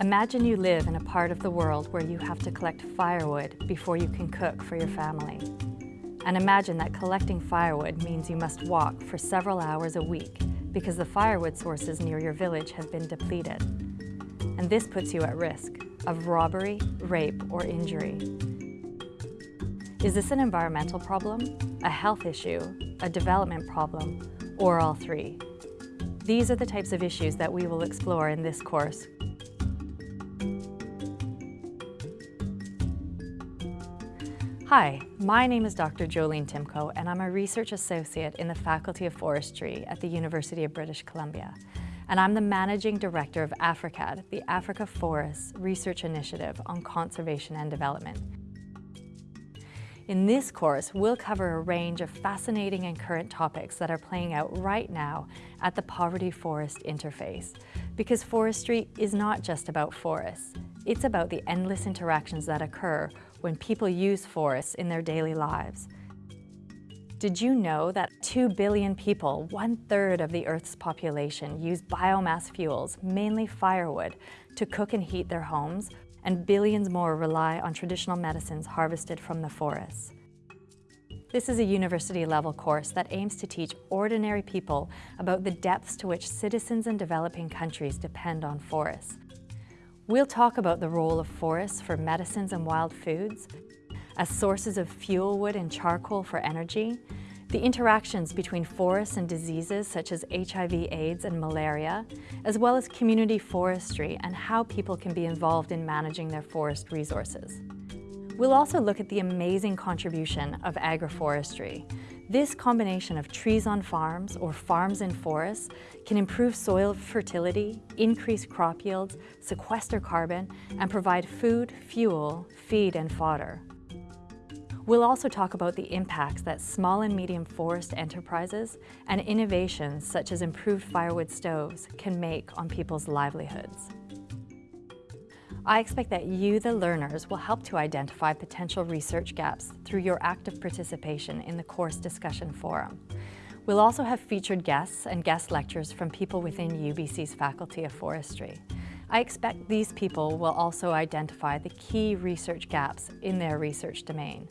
Imagine you live in a part of the world where you have to collect firewood before you can cook for your family. And imagine that collecting firewood means you must walk for several hours a week because the firewood sources near your village have been depleted. And this puts you at risk of robbery, rape, or injury. Is this an environmental problem, a health issue, a development problem, or all three? These are the types of issues that we will explore in this course Hi, my name is Dr. Jolene Timko and I'm a research associate in the Faculty of Forestry at the University of British Columbia. And I'm the Managing Director of AFRICAD, the Africa Forests Research Initiative on Conservation and Development. In this course, we'll cover a range of fascinating and current topics that are playing out right now at the poverty-forest interface. Because forestry is not just about forests. It's about the endless interactions that occur when people use forests in their daily lives. Did you know that 2 billion people, one-third of the Earth's population, use biomass fuels, mainly firewood, to cook and heat their homes, and billions more rely on traditional medicines harvested from the forests? This is a university-level course that aims to teach ordinary people about the depths to which citizens in developing countries depend on forests, We'll talk about the role of forests for medicines and wild foods, as sources of fuel wood and charcoal for energy, the interactions between forests and diseases such as HIV, AIDS and malaria, as well as community forestry and how people can be involved in managing their forest resources. We'll also look at the amazing contribution of agroforestry, this combination of trees on farms or farms in forests can improve soil fertility, increase crop yields, sequester carbon, and provide food, fuel, feed, and fodder. We'll also talk about the impacts that small and medium forest enterprises and innovations such as improved firewood stoves can make on people's livelihoods. I expect that you, the learners, will help to identify potential research gaps through your active participation in the course discussion forum. We'll also have featured guests and guest lectures from people within UBC's Faculty of Forestry. I expect these people will also identify the key research gaps in their research domain.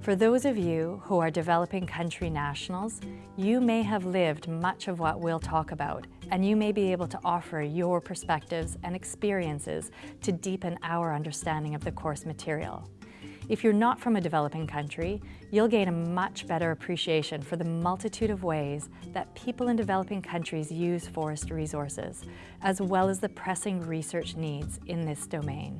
For those of you who are developing country nationals, you may have lived much of what we'll talk about, and you may be able to offer your perspectives and experiences to deepen our understanding of the course material. If you're not from a developing country, you'll gain a much better appreciation for the multitude of ways that people in developing countries use forest resources, as well as the pressing research needs in this domain.